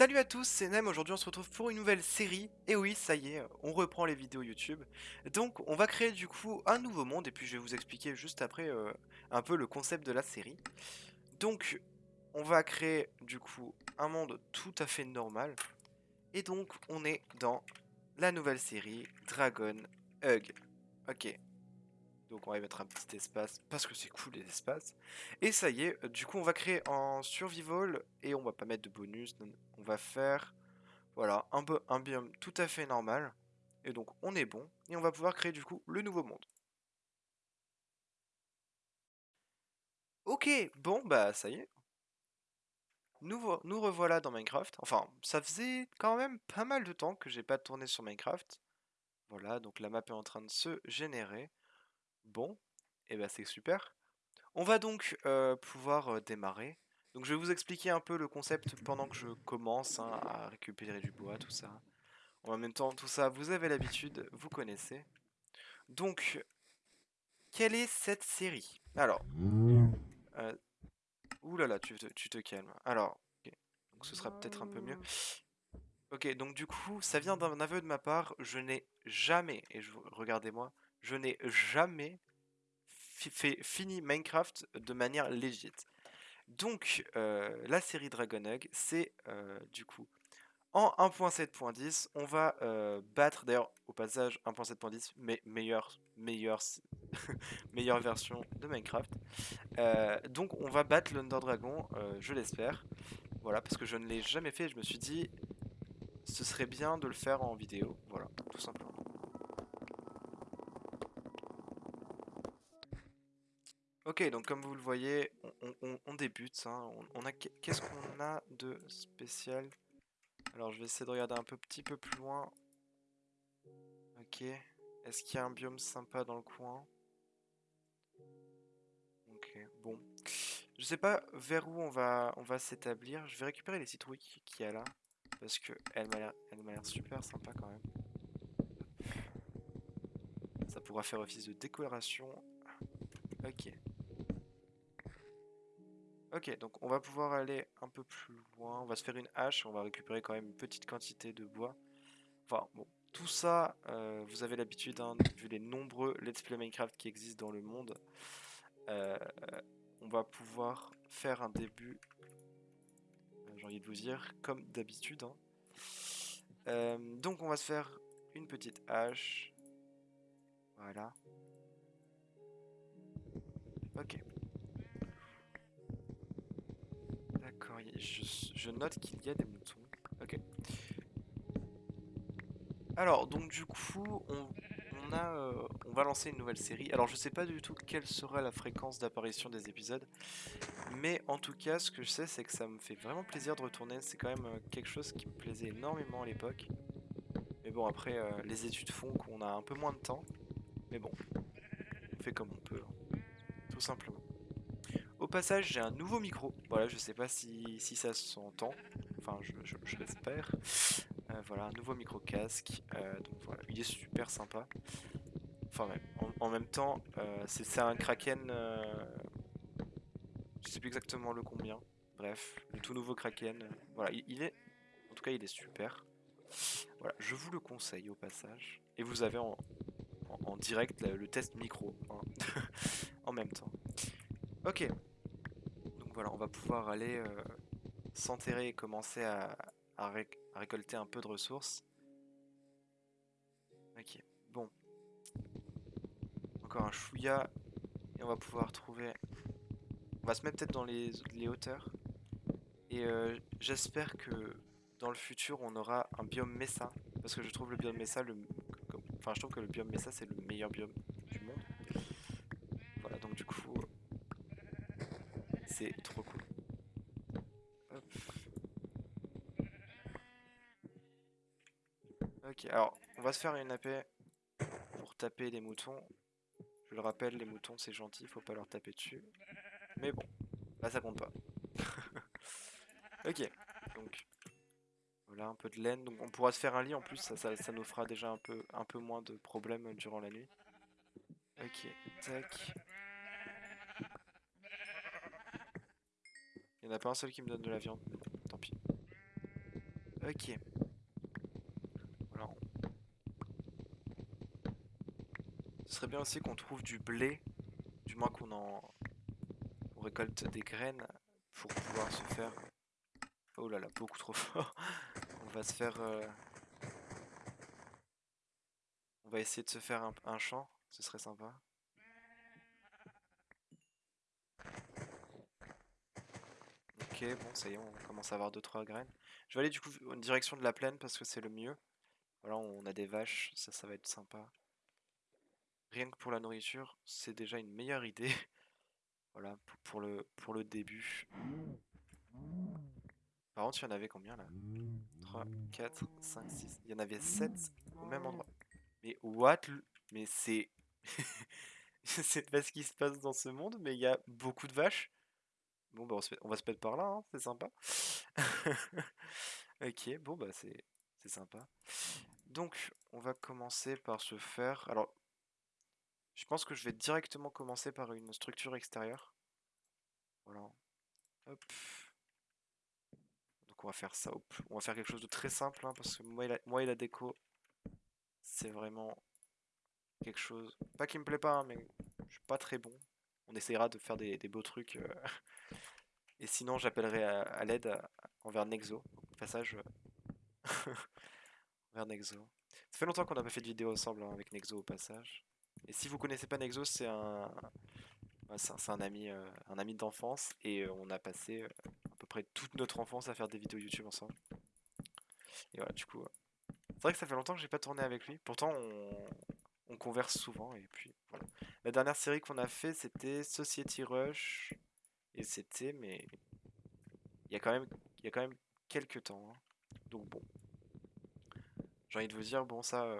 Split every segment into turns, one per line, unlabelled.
Salut à tous, c'est Nem, aujourd'hui on se retrouve pour une nouvelle série, et oui, ça y est, on reprend les vidéos YouTube. Donc on va créer du coup un nouveau monde, et puis je vais vous expliquer juste après euh, un peu le concept de la série. Donc on va créer du coup un monde tout à fait normal, et donc on est dans la nouvelle série Dragon Hug. Ok, donc on va y mettre un petit espace parce que c'est cool les espaces. Et ça y est, du coup on va créer en survival et on va pas mettre de bonus. On va faire voilà un, peu, un biome tout à fait normal. Et donc on est bon et on va pouvoir créer du coup le nouveau monde. Ok, bon bah ça y est. Nous, nous revoilà dans Minecraft. Enfin, ça faisait quand même pas mal de temps que j'ai pas tourné sur Minecraft. Voilà, donc la map est en train de se générer. Bon, et eh ben c'est super. On va donc euh, pouvoir euh, démarrer. Donc je vais vous expliquer un peu le concept pendant que je commence hein, à récupérer du bois, tout ça. En même temps, tout ça, vous avez l'habitude, vous connaissez. Donc, quelle est cette série? Alors, euh, te, tu te calmes. Alors, donc ce sera peut-être un peu mieux. Ok, donc du coup, ça vient d'un aveu de ma part. Je n'ai jamais, et regardez-moi, je n'ai jamais fini Minecraft de manière légite. Donc, euh, la série Dragon Hug, c'est euh, du coup en 1.7.10, on va euh, battre, d'ailleurs, au passage, 1.7.10, mais meilleure, meilleure, meilleure version de Minecraft. donc, on va battre l'Under Dragon, je l'espère. Voilà, parce que je ne l'ai jamais fait, je me suis dit, ce serait bien de le faire en vidéo. Voilà, tout simplement. Ok, donc comme vous le voyez, on, débute. Hein. On, a Qu'est-ce qu'on a de spécial? Alors, je vais essayer de regarder un peu, petit peu plus loin. Ok. Est-ce qu'il y a un biome sympa dans le coin? Ok, bon. Je sais pas vers où on va, on va s'établir. Je vais récupérer les citrouilles qu'il y a là. Parce que elle m'a l'air super sympa quand même. Ça pourra faire office de décoration. Ok. Ok, donc on va pouvoir aller un peu plus loin. On va se faire une hache. On va récupérer quand même une petite quantité de bois. Enfin, bon. Tout ça, euh, vous avez l'habitude, hein, vu les nombreux Let's Play Minecraft qui existent dans le monde. Euh, on va pouvoir faire un début, euh, j'ai envie de vous dire, comme d'habitude. Hein. donc on va se faire une petite hache. Voilà. Ok. Je, note qu'il y a des moutons. Ok. Alors, donc du coup, on, a, euh, on va lancer une nouvelle série. Alors, je sais pas du tout quelle sera la fréquence d'apparition des épisodes. Mais en tout cas, ce que je sais, c'est que ça me fait vraiment plaisir de retourner. C'est quand même euh, quelque chose qui me plaisait énormément à l'époque. Mais bon, après, euh, les études font qu'on a un peu moins de temps. Mais bon, on fait comme on peut. Hein. Tout simplement. Passage, j'ai un nouveau micro. Voilà, je sais pas si, ça s'entend. Enfin, je, l'espère. Euh, voilà, un nouveau micro casque. Euh, donc voilà, il est super sympa. Enfin, en, même temps, euh, c'est un Kraken. je sais plus exactement le combien. Bref, le tout nouveau Kraken. voilà, il, est. En tout cas, il est super. Voilà, je vous le conseille au passage. Et vous avez en, direct le, test micro hein, en même temps. Ok, voilà, on va pouvoir aller euh, s'enterrer et commencer à, récolter un peu de ressources. Ok, bon. Encore un chouïa. Et on va pouvoir trouver... On va se mettre peut-être dans les, hauteurs. Et euh, j'espère que dans le futur, on aura un biome Mesa. Parce que je trouve le biome Mesa le... Enfin, je trouve que le biome Mesa, c'est le meilleur biome du monde. Voilà, donc du coup, c'est trop cool. Alors on va se faire une AP pour taper les moutons. Je le rappelle, les moutons c'est gentil, faut pas leur taper dessus. Mais bon, là ça compte pas. ok, donc voilà un peu de laine. Donc on pourra se faire un lit en plus, ça, nous fera déjà un peu, un peu moins de problèmes durant la nuit. Ok, tac. Il n'y en a pas un seul qui me donne de la viande. Tant pis. Ok. Voilà. Ce serait bien aussi qu'on trouve du blé, du moins qu'on en on récolte des graines pour pouvoir se faire. Oh là là, beaucoup trop fort. On va se faire. euh, On va essayer de se faire un, un champ, ce serait sympa. Ok, bon, ça y est, on commence à avoir 2-3 graines. Je vais aller du coup en direction de la plaine parce que c'est le mieux. Voilà, on a des vaches, ça, ça va être sympa. Rien que pour la nourriture, c'est déjà une meilleure idée. Voilà, pour, le, pour le début. Par contre, il y en avait combien là? 3, 4, 5, 6. Il y en avait 7 au même endroit. Mais what Mais c'est... Je sais pas ce qui se passe dans ce monde, mais il y a beaucoup de vaches. Bon, bah on, va se mettre par là, hein, c'est sympa. Ok, bon, bah c'est sympa. Donc, on va commencer par se faire... Alors, je pense que je vais directement commencer par une structure extérieure. Voilà. Hop. Donc on va faire ça. hop. On va faire quelque chose de très simple, hein, parce que moi et la, déco, c'est vraiment quelque chose... Pas qui me plaît pas, hein, mais je suis pas très bon. On essaiera de faire des, beaux trucs. euh, Et sinon, j'appellerai à, l'aide envers Nexo. Au passage, euh, vers Nexo. Ça fait longtemps qu'on n'a pas fait de vidéo ensemble hein, avec Nexo au passage. Et si vous connaissez pas Nexo, c'est un, c'est un, ami, euh, un ami d'enfance et euh, on a passé euh, à peu près toute notre enfance à faire des vidéos YouTube ensemble. Et voilà, du coup, c'est vrai que ça fait longtemps que j'ai pas tourné avec lui. Pourtant, on, on converse souvent et puis voilà. La dernière série qu'on a fait, c'était Society Rush et c'était, mais il y a quand même, il y a quand même quelques temps. hein. Donc bon, j'ai envie de vous dire, bon ça,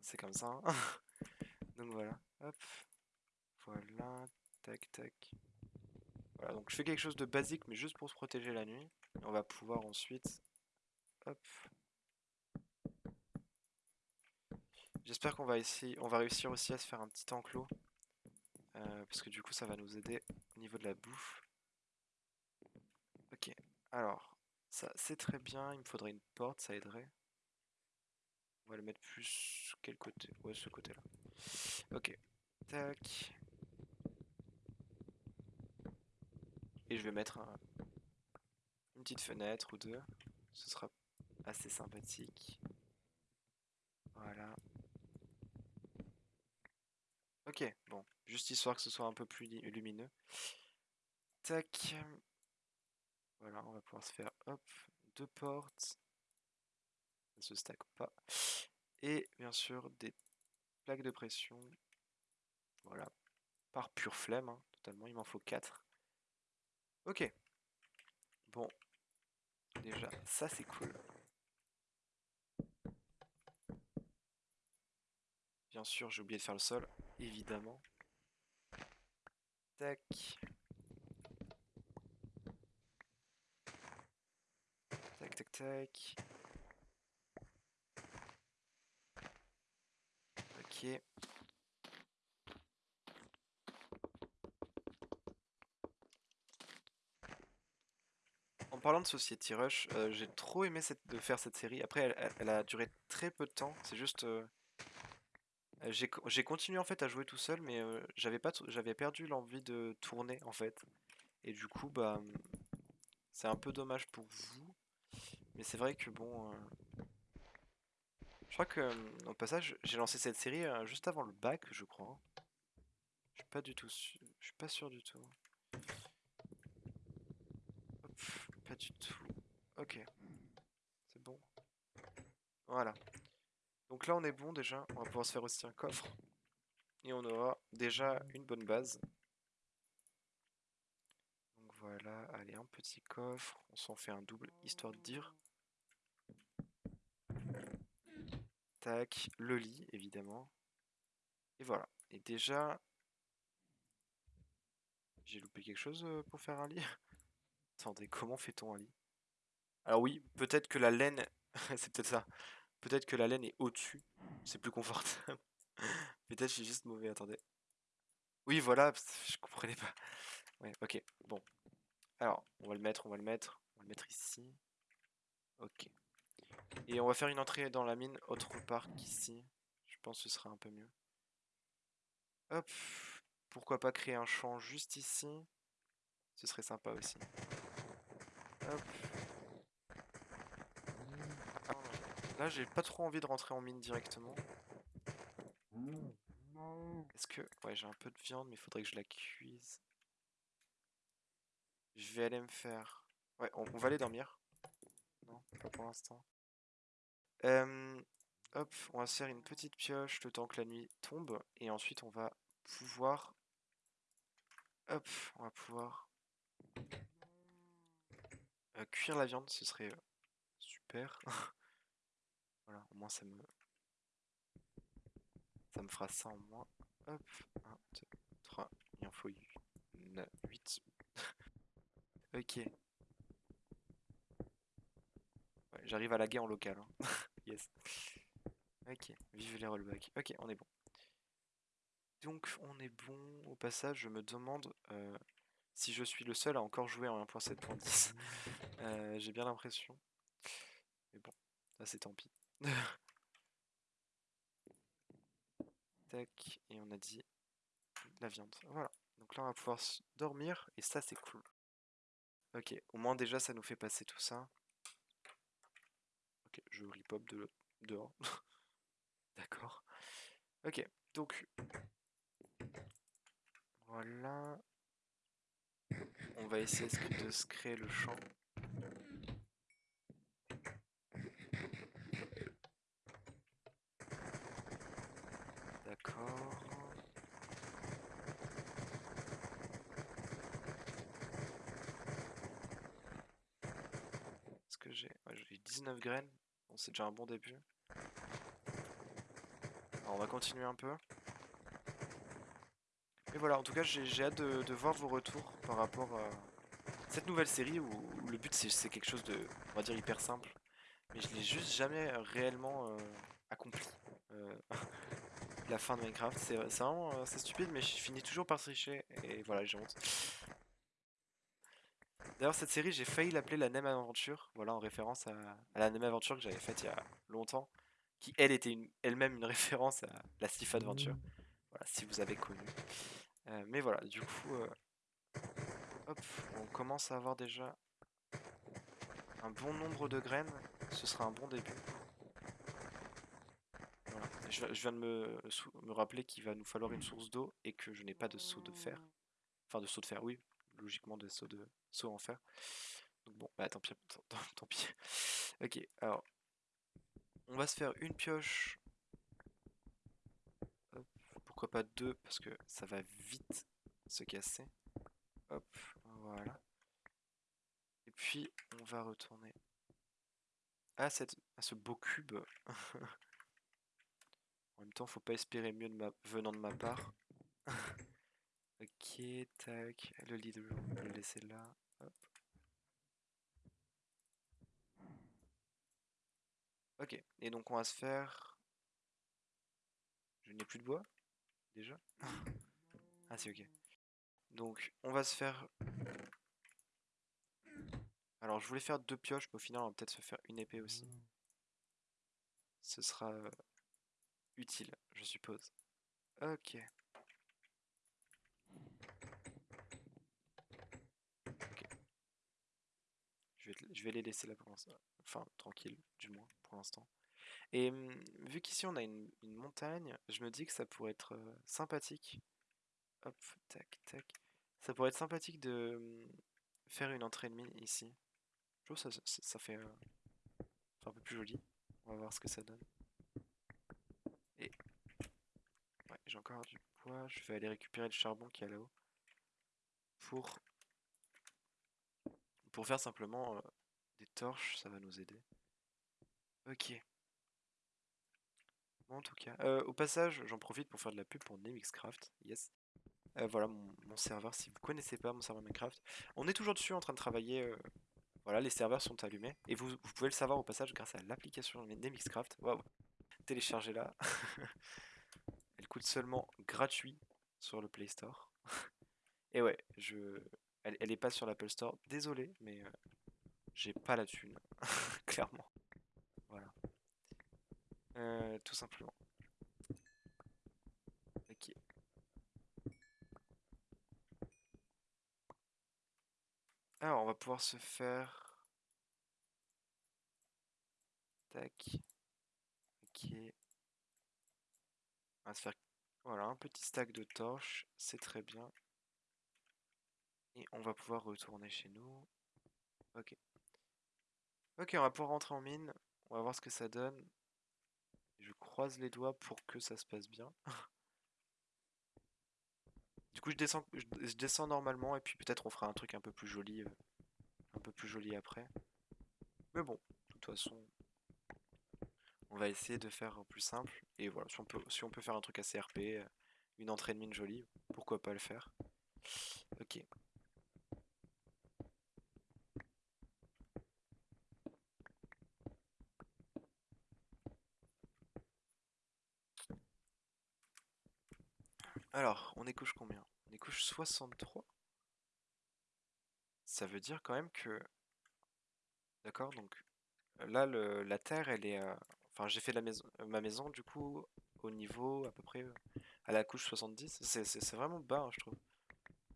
c'est comme ça. hein. Donc voilà, hop, voilà, tac tac. Voilà, donc je fais quelque chose de basique, mais juste pour se protéger la nuit. On va pouvoir ensuite, hop. J'espère qu'on va va réussir aussi à se faire un petit enclos. euh, parce que du coup, ça va nous aider au niveau de la bouffe. Ok, alors, ça c'est très bien. Il me faudrait une porte, ça aiderait. On va le mettre plus quel côté? Ouais, ce côté-là. Ok, tac. Et je vais mettre un- une petite fenêtre ou deux. Ce sera assez sympathique. Voilà. Ok, bon. Juste histoire que ce soit un peu plus lumineux. Tac. Voilà, on va pouvoir se faire, hop, deux portes. Ça se stack pas. Et bien sûr, des de pression. Voilà. Par pure flemme, hein, totalement. Il m'en faut quatre. Ok. Bon. Déjà, ça c'est cool. Bien sûr, j'ai oublié de faire le sol, évidemment. Tac. Tac, tac, tac. Ok. En parlant de Society Rush, euh, j'ai trop aimé de faire cette série. Après, elle, a duré très peu de temps. C'est juste, euh, euh, j'ai co- j'ai continué en fait à jouer tout seul, mais j'avais j'avais perdu l'envie de tourner en fait. Et du coup, bah, hum, c'est un peu dommage pour vous. Mais c'est vrai que bon, je crois que hum, au passage, j'ai lancé cette série juste avant le bac, je crois. Je suis pas du tout sûr, je suis pas sûr du tout. Hop, Ok, c'est bon. Voilà. Donc là, on est bon déjà. On va pouvoir se faire aussi un coffre. Et on aura déjà une bonne base. Donc voilà, allez, un petit coffre. On s'en fait un double, histoire de dire. Tac, le lit, évidemment. Et voilà. Et déjà... J'ai loupé quelque chose euh, pour faire un lit? Attendez, comment fait-on un lit Alors oui, peut-être que la laine... C'est peut-être ça. Peut-être que la laine est au-dessus. C'est plus confortable. Peut-être que suis juste mauvais, attendez. Oui, voilà, je comprenais pas. Ouais, ok, bon. Alors, on va le mettre, on va le mettre. On va le mettre ici. Ok, Et on va faire une entrée dans la mine autre part qu'ici. Je pense que ce sera un peu mieux. Hop. Pourquoi pas créer un champ juste ici? Ce serait sympa aussi. Là, j'ai pas trop envie de rentrer en mine directement. Est-ce que... Ouais, j'ai un peu de viande, mais il faudrait que je la cuise. Je vais aller me faire... Ouais, on, va aller dormir. Non, pas pour l'instant. hop, on va se faire une petite pioche le temps que la nuit tombe. Et ensuite, on va pouvoir... Hop, on va pouvoir... Euh, cuire la viande, ce serait euh, super. voilà, au moins ça me... Ça me fera ça en moins. Hop, 1, 2, 3, il en faut 8. ok. J'arrive à la guerre en local. Hein. yes. Ok, vive les rollbacks. Ok, on est bon. Donc on est bon. Au passage, je me demande euh, si je suis le seul à encore jouer en 1.7.10. euh, J'ai bien l'impression. Mais bon, ça c'est tant pis. Tac, et on a dit la viande. Voilà. Donc là on va pouvoir dormir et ça c'est cool. Ok, au moins déjà ça nous fait passer tout ça. Ok, je repop de dehors. D'accord. Ok, donc voilà. On va essayer de se créer le champ. D'accord. Est-ce que j'ai... j'ai 19 graines. C'est déjà un bon début. Alors, on va continuer un peu. Et voilà, en tout cas, j'ai hâte de, voir vos retours par rapport à cette nouvelle série où, le but c'est quelque chose de, on va dire, hyper simple. Mais je l'ai juste jamais réellement euh, accompli. Euh, la fin de Minecraft, c'est vraiment euh, stupide, mais je finis toujours par tricher et voilà, j'ai honte. D'ailleurs, cette série, j'ai failli l'appeler la Nem Aventure, voilà, en référence à, la Nem Aventure que j'avais faite il y a longtemps, qui elle était elle-même une référence à la Sif Adventure. Voilà, si vous avez connu. Euh, mais voilà, du coup, euh, on commence à avoir déjà un bon nombre de graines. Ce sera un bon début. Je, viens de me, me rappeler qu'il va nous falloir une source d'eau et que je n'ai pas de seau de fer. Enfin, de seau de fer, oui, logiquement de seau, de, seau en fer. Donc bon, bah tant pis, tant pis. Ok, alors, on va se faire une pioche pourquoi pas deux Parce que ça va vite se casser. Hop, voilà. Et puis, on va retourner à, cette, à ce beau cube. en même temps, faut pas espérer mieux de ma, venant de ma part. ok, tac. Le lit on peut le laisser là. Ok, et donc on va se faire... Je n'ai plus de bois déjà Ah c'est ok. Donc on va se faire... Alors je voulais faire deux pioches, mais au final on va peut-être se faire une épée aussi. Ce sera euh, utile, je suppose. Ok. Je vais, je vais les laisser là pour l'instant. Enfin, tranquille, du moins, pour l'instant. Et mmh, vu qu'ici on a une, montagne, je me dis que ça pourrait être sympathique. Hop, tac, tac. Ça pourrait être sympathique de mmh, faire une entrée de mine ici. Je trouve ça, ça, fait, un peu plus joli. On va voir ce que ça donne. Et ouais, j'ai encore du bois. Je vais aller récupérer le charbon qui est là-haut. Pour, pour faire simplement des torches, ça va nous aider. Ok en tout cas. Euh, au passage, j'en profite pour faire de la pub pour Nemixcraft. Yes. Euh, voilà mon, serveur. Si vous connaissez pas mon serveur Minecraft, on est toujours dessus en train de travailler. Euh, voilà, les serveurs sont allumés. Et vous, pouvez le savoir au passage grâce à l'application Nemixcraft. Téléchargez-la. Elle coûte seulement gratuit sur le Play Store. Et ouais, je... elle, elle est pas sur l'Apple Store. Désolé, mais j'ai pas la thune. Clairement. Euh, tout simplement. Ok. Alors, on va pouvoir se faire... Tac. Ok. On va se faire... Voilà, un petit stack de torches, c'est très bien. Et on va pouvoir retourner chez nous. Ok. Ok, on va pouvoir rentrer en mine. On va voir ce que ça donne. Je croise les doigts pour que ça se passe bien. du coup, je descends, normalement et puis peut-être on fera un truc un peu plus joli, euh, un peu plus joli après. Mais bon, de toute façon, on va essayer de faire plus simple. Et voilà, si on peut, si on peut faire un truc assez RP, euh, une entrée de mine jolie, pourquoi pas le faire. Ok. Alors, on est couche combien? On est couche 63 Ça veut dire quand même que... D'accord, donc là, la terre, elle est... Enfin, j'ai fait maison, ma maison, du coup, au niveau à peu près à la couche 70. C'est vraiment bas, hein, je trouve.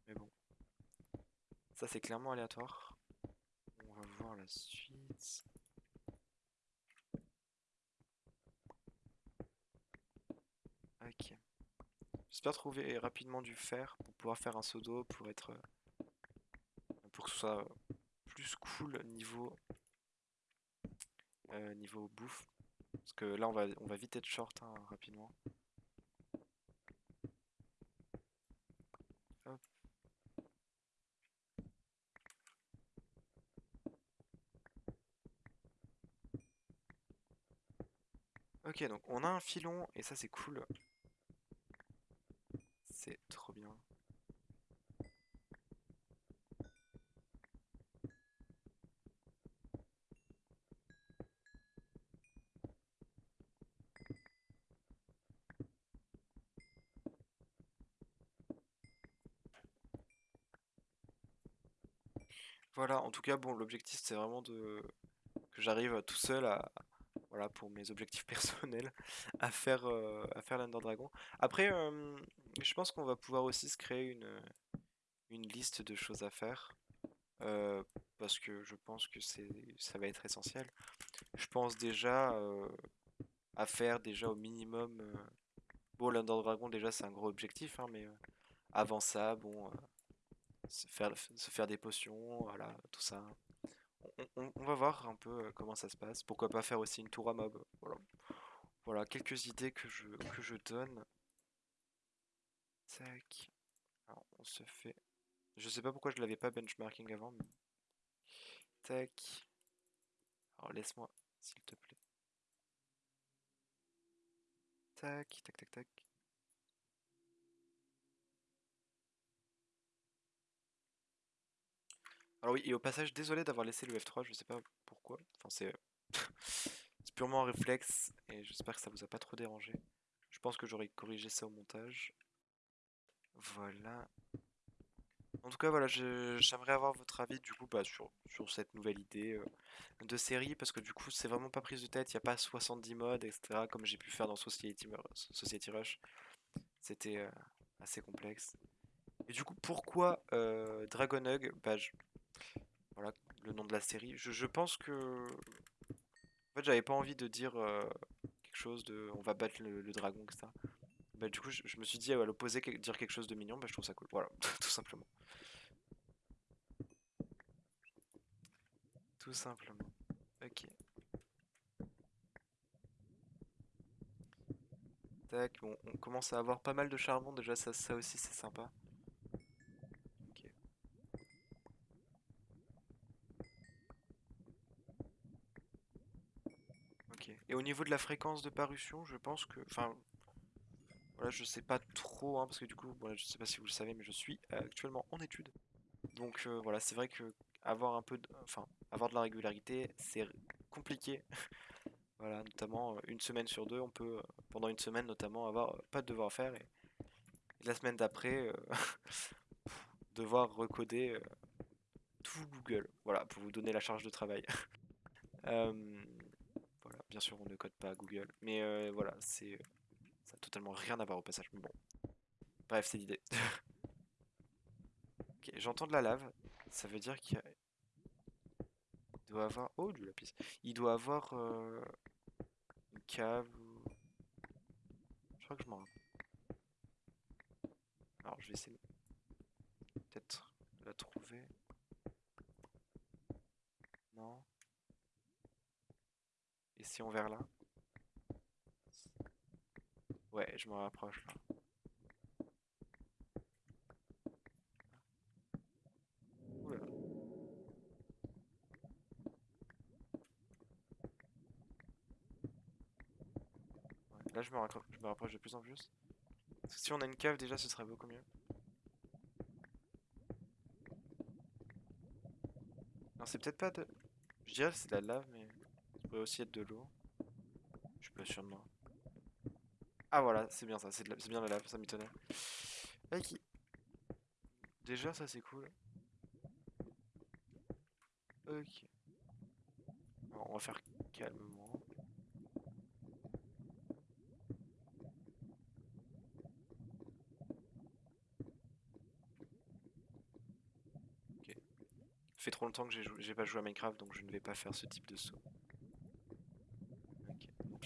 Mais bon. Ça, c'est clairement aléatoire. On va voir la suite. Ok. J'espère trouver rapidement du fer pour pouvoir faire un d'eau pour être pour que ce soit plus cool niveau euh, niveau bouffe. Parce que là on va on va vite être short hein, rapidement. Ok donc on a un filon et ça c'est cool trop bien. Voilà, en tout cas, bon, l'objectif c'est vraiment de que j'arrive tout seul à, voilà, pour mes objectifs personnels, à faire, euh, à faire l'Ender Dragon. Après, euh, je pense qu'on va pouvoir aussi se créer une, une liste de choses à faire. Euh, parce que je pense que ça va être essentiel. Je pense déjà à faire déjà au minimum... bon, l'Under Dragon déjà c'est un gros objectif, hein, mais avant ça, bon... se faire, se faire des potions, voilà, tout ça on, va voir un peu euh, comment ça se passe. Pourquoi pas faire aussi une tour à mob. Voilà, voilà quelques idées que je, que je donne. Tac. Alors, on se fait... Je sais pas pourquoi je l'avais pas benchmarking avant. Tac. Alors, laisse-moi, s'il te plaît. Tac, tac, tac, tac. Alors oui, et au passage, désolé d'avoir laissé le F3, je sais pas pourquoi. Enfin, c'est purement un réflexe, et j'espère que ça vous a pas trop dérangé. Je pense que j'aurais corrigé ça au montage. Voilà. En tout cas, voilà, j'aimerais avoir votre avis du coup bah, sur, cette nouvelle idée euh, de série, parce que du coup, c'est vraiment pas prise de tête, il n'y a pas 70 modes, etc., comme j'ai pu faire dans Society, Society Rush. C'était euh, assez complexe. Et du coup, pourquoi euh, Dragon Hug? Bah, voilà le nom de la série. Je, pense que. En fait, j'avais pas envie de dire euh, quelque chose de. On va battre le, dragon, etc. Bah, du coup, je, me suis dit, à l'opposé, dire quelque chose de mignon, bah, je trouve ça cool. Voilà, tout simplement. Tout simplement. Ok. Tac, bon, on commence à avoir pas mal de charbon, déjà ça, ça aussi c'est sympa. Et au niveau de la fréquence de parution, je pense que... Enfin, voilà, je sais pas trop, hein, parce que du coup, voilà, je sais pas si vous le savez, mais je suis actuellement en études. Donc euh, voilà, c'est vrai que avoir un peu de... Enfin, avoir de la régularité, c'est compliqué. voilà, notamment euh, une semaine sur deux, on peut, euh, pendant une semaine notamment, avoir pas de devoir faire. Et, la semaine d'après, devoir recoder tout Google. Voilà, pour vous donner la charge de travail. bien sûr, on ne code pas à Google. Mais euh, voilà, c'est ça a totalement rien à voir au passage. Mais bon. Bref, c'est l'idée. ok, j'entends de la lave. Ça veut dire qu'il doit avoir... Oh, du lapis. Il doit avoir euh, une cave ou... Je crois que je m'en rappelle. Alors, je vais essayer peut-être la trouver. Non. Et si on vers là Ouais, je me rapproche là. Là, je me, je me rapproche de plus en plus. Parce que si on a une cave, déjà, ce serait beaucoup mieux. Non, c'est peut-être pas de... Je dirais que c'est de la lave, mais aussi être de l'eau. Je suis pas sûr de moi. Ah voilà, c'est bien ça, c'est bien la lave, ça m'étonnait. Déjà, ça c'est cool. Ok. On va faire calmement. Ok. fait trop longtemps que j'ai pas joué à Minecraft, donc je ne vais pas faire ce type de saut.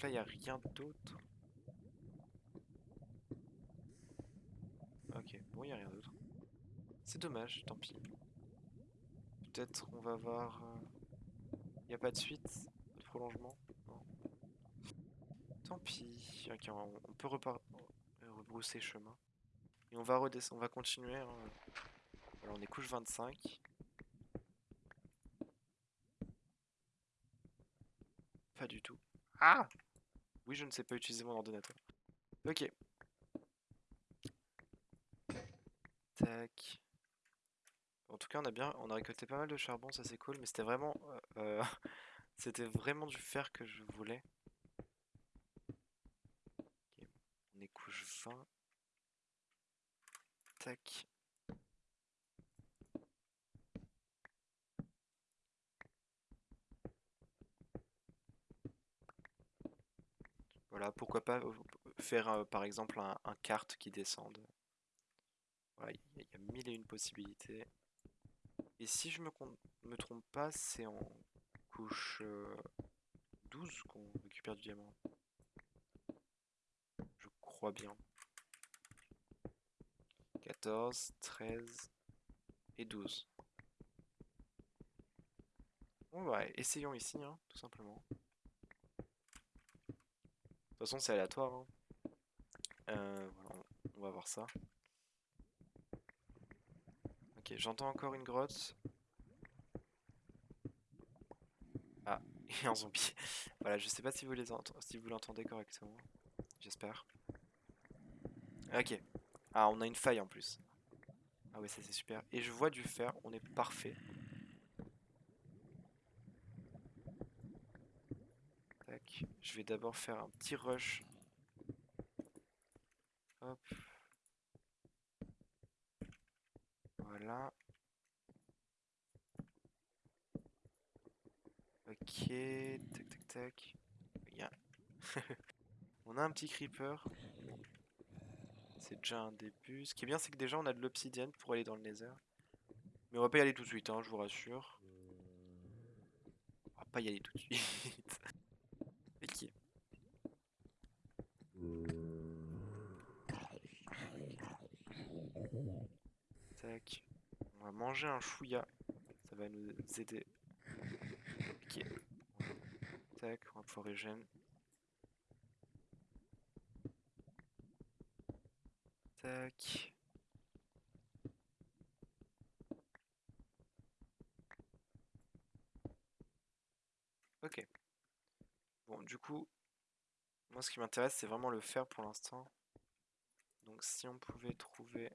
Là, il n'y a rien d'autre. Ok, bon, il n'y a rien d'autre. C'est dommage, tant pis. Peut-être on va voir... Il n'y a pas de suite Pas de prolongement. Tant pis. Ok, on, peut repar- euh, rebrousser chemin. Et on va redescendre, on va continuer. hein. Voilà, on est couche 25. Pas du tout. Ah Oui, je ne sais pas utiliser mon ordinateur. Ok. Tac. En tout cas, on a bien, on a récolté pas mal de charbon, ça c'est cool, mais c'était vraiment, euh, euh, c'était vraiment du fer que je voulais. On est couche 20. Tac. Voilà, pourquoi pas euh, faire euh, par exemple un, un kart qui descende. Il y, a- mille et une possibilités. Et si je me, me trompe pas, c'est en couche euh, 12 qu'on récupère du diamant. Je crois bien. 14, 13 et 12. Bon bah essayons ici, hein, tout simplement. Toute façon c'est aléatoire. hein. Euh, on- va voir ça. Ok, j'entends encore une grotte. Ah, et un zombie. Voilà, je sais pas si vous les si vous l'entendez correctement. J'espère. Ok. Ah, on a une faille en plus. Ah ouais, ça c'est super. Et je vois du fer, on est parfait. Tac. Je vais d'abord faire un petit rush. Hop. Voilà. Ok. Tac, tac, tac. Bien. On a un petit creeper. C'est déjà un début. Ce qui est bien, c'est que déjà on a de l'obsidienne pour aller dans le nether. Mais on va pas y aller tout de suite, hein, je vous rassure. On va pas y aller tout de suite. Ok. On va manger un chouïa. Ça va nous aider. Ok. Tac, on va pouvoir régénérer. Tac. Ok. Bon, du coup, moi ce qui m'intéresse, c'est vraiment le fer pour l'instant. Donc si on pouvait trouver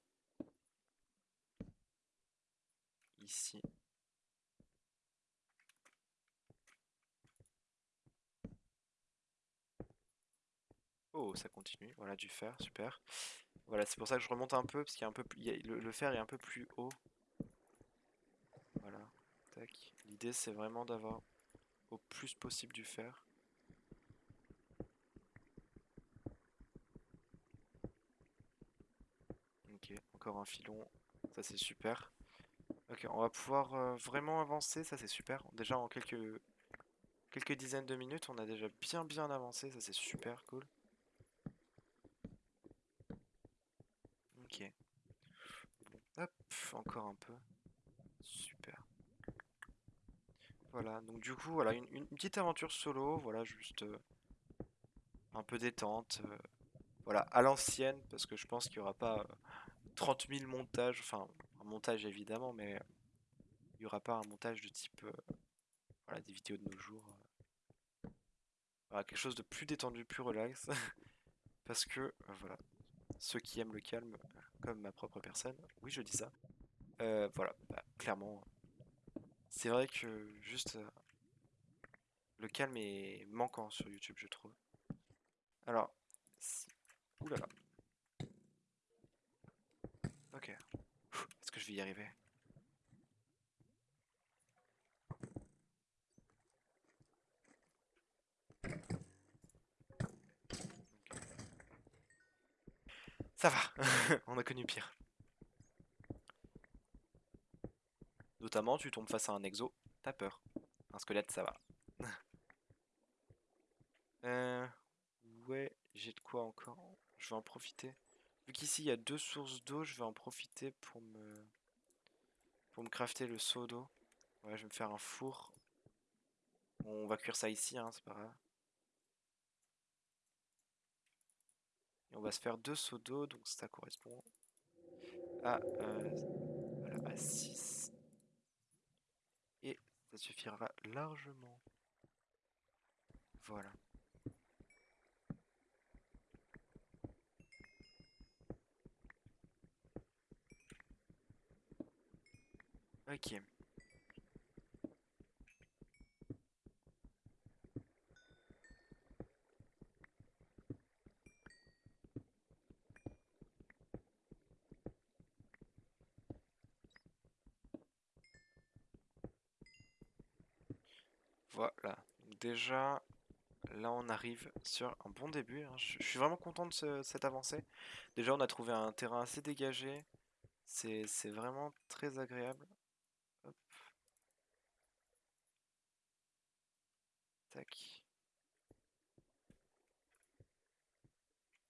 ici. Oh, ça continue. Voilà, du fer, super. Voilà, c'est pour ça que je remonte un peu, parce qu'il y a un peu plus, le, fer est un peu plus haut. Voilà, tac. L'idée, c'est vraiment d'avoir au plus possible du fer. Ok, encore un filon. Ça, c'est super. Ok, on va pouvoir euh, vraiment avancer, ça c'est super. Déjà en quelques, dizaines de minutes, on a déjà bien bien avancé, ça c'est super cool. Ok. Hop, encore un peu. Super. Voilà, donc du coup, voilà, une, petite aventure solo, voilà, juste euh, un peu détente. euh, voilà, à l'ancienne, parce que je pense qu'il n'y aura pas euh, 30 000 montages, enfin, montage évidemment, mais il n'y aura pas un montage de type, euh, voilà, des vidéos de nos jours. euh. Voilà, quelque chose de plus détendu, plus relax, parce que, euh, voilà, ceux qui aiment le calme, comme ma propre personne, oui, je dis ça, voilà, bah, clairement, c'est vrai que juste le calme est manquant sur YouTube, je trouve. Alors, là. Ok. Je vais y arriver? Ça va, on a connu pire. Notamment, tu tombes face à un exo, t'as peur. Un squelette, ça va. Euh, ouais, j'ai de quoi encore. Je vais en profiter. Vu qu'ici il y a deux sources d'eau, je vais en profiter pour me pour me crafter le seau d'eau. Ouais, je vais me faire un four. On va cuire ça ici, hein, c'est pas grave. Et on va se faire deux seaux d'eau, donc ça correspond à, euh, à 6. Et ça suffira largement. Voilà. Ok. Voilà. Déjà, là on arrive sur un bon début. hein. Je suis vraiment content de ce- cette avancée. Déjà, on a trouvé un terrain assez dégagé. C'est vraiment très agréable. Hop,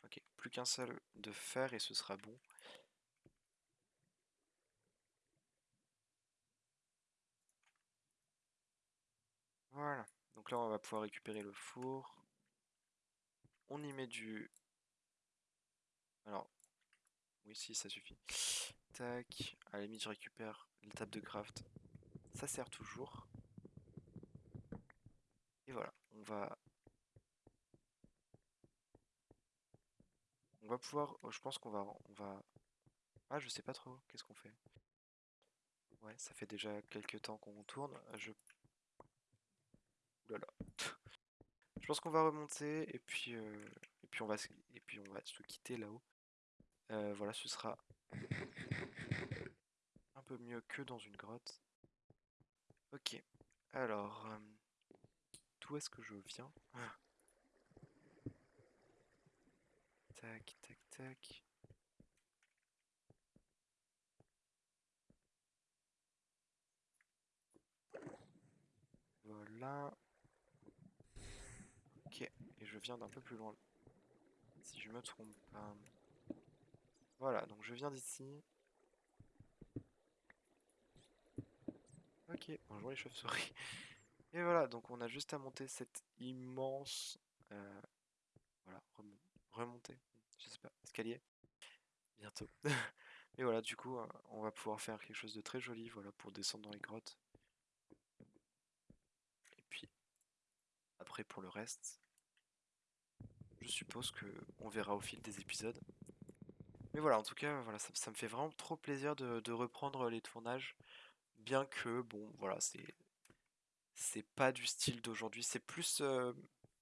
Ok, plus qu'un seul de fer et ce sera bon. Voilà. Donc là, on va pouvoir récupérer le four. On y met du... Alors, oui, si, ça suffit. Tac. À la limite, je récupère tables de craft. Ça sert toujours. Et voilà, on va... On va pouvoir... oh, je pense qu'on va... On va... Ah, je sais pas trop. Qu'est-ce qu'on fait? Ouais, ça fait déjà quelques temps qu'on tourne. Je... Là. Je pense qu'on va remonter et puis, euh, et puis on va se... et puis on va se quitter là-haut. Euh, voilà, ce sera un peu mieux que dans une grotte. Ok. Alors, euh, d'où est-ce que je viens? Ah. Tac, tac, tac. Voilà. Ok, et je viens d'un peu plus loin. Si je me trompe pas. Voilà, donc je viens d'ici. Ok, bonjour les chauves-souris. Et voilà, donc on a juste à monter cette immense... euh, voilà, remon- remonter, je sais pas, escalier. Bientôt. Et voilà, du coup, euh, on va pouvoir faire quelque chose de très joli, voilà, pour descendre dans les grottes. Et puis, après pour le reste, je suppose que on verra au fil des épisodes. Mais voilà, en tout cas, voilà, ça, me fait vraiment trop plaisir de reprendre les tournages, bien que, bon, voilà, c'est c'est pas du style d'aujourd'hui, c'est plus, euh,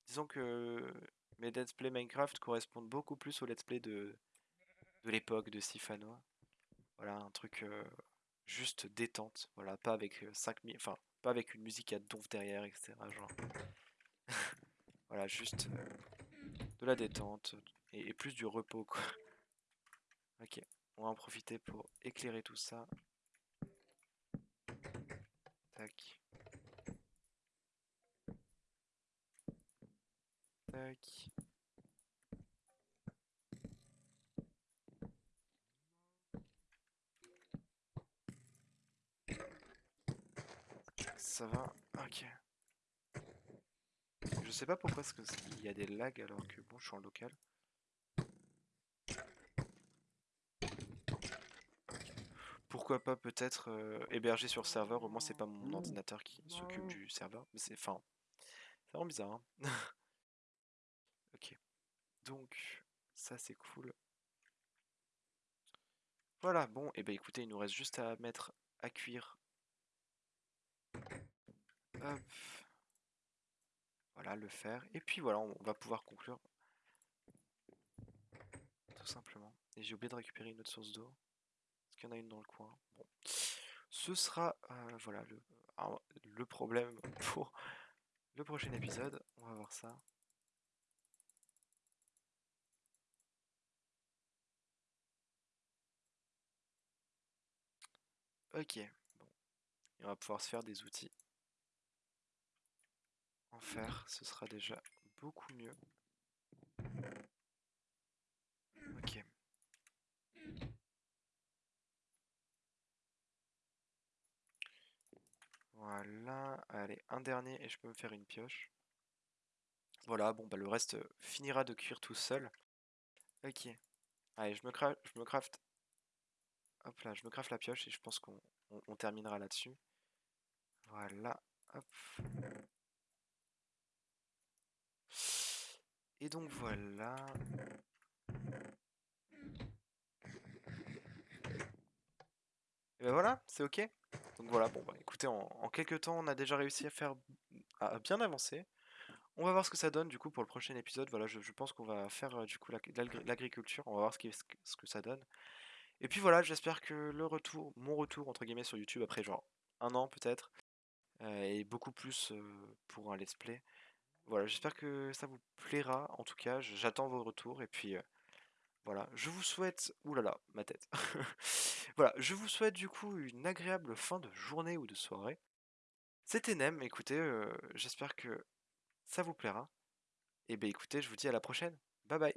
disons que mes let's play Minecraft correspondent beaucoup plus aux let's play de, l'époque de Sifano. Voilà, un truc euh, juste détente, voilà, pas avec euh, 5000, enfin, pas avec une musique à donf derrière, etc. Voilà, juste euh, de la détente et, et plus du repos, quoi. Ok, On va en profiter pour éclairer tout ça. Tac. Tac. Ça va Ok. Je sais pas pourquoi est-ce qu'il y a des lags alors que bon je suis en local. Pourquoi pas peut-être euh, héberger sur serveur, au moins c'est pas mon ordinateur qui s'occupe du serveur. Mais c'est enfin. C'est vraiment bizarre. Hein. Donc ça c'est cool. Voilà, bon, et eh ben écoutez, il nous reste juste à mettre à cuire. Hop. Voilà, le faire. Et puis voilà, on va pouvoir conclure. Tout simplement. Et j'ai oublié de récupérer une autre source d'eau. Est-ce qu'il y en a une dans le coin Bon. Ce sera euh, voilà le, le problème pour le prochain épisode. On va voir ça. Ok, bon. on va pouvoir se faire des outils en faire, ce sera déjà beaucoup mieux. Ok. Voilà, allez, un dernier et je peux me faire une pioche. Voilà, bon bah le reste finira de cuire tout seul. Ok. Allez, je me, craft, je me craft. Hop là, je me craft la pioche et je pense qu'on terminera là-dessus. Voilà, hop. Et donc voilà. Et ben voilà, c'est ok. Donc voilà, bon bah écoutez, en, quelques temps, on a déjà réussi à faire à bien avancer. On va voir ce que ça donne du coup pour le prochain épisode. Voilà, je, pense qu'on va faire euh, du coup l'agriculture. On va voir ce que ça donne. Et puis voilà, j'espère que le retour, mon retour entre guillemets sur YouTube après genre un an peut-être, euh, est beaucoup plus euh, pour un let's play. Voilà, j'espère que ça vous plaira. En tout cas, j'attends vos retours. Et puis, euh, voilà, je vous souhaite... Ouh là là, ma tête. voilà, je vous souhaite du coup une agréable fin de journée ou de soirée. C'était Nem, écoutez, euh, j'espère que ça vous plaira. Et ben écoutez, je vous dis à la prochaine. Bye bye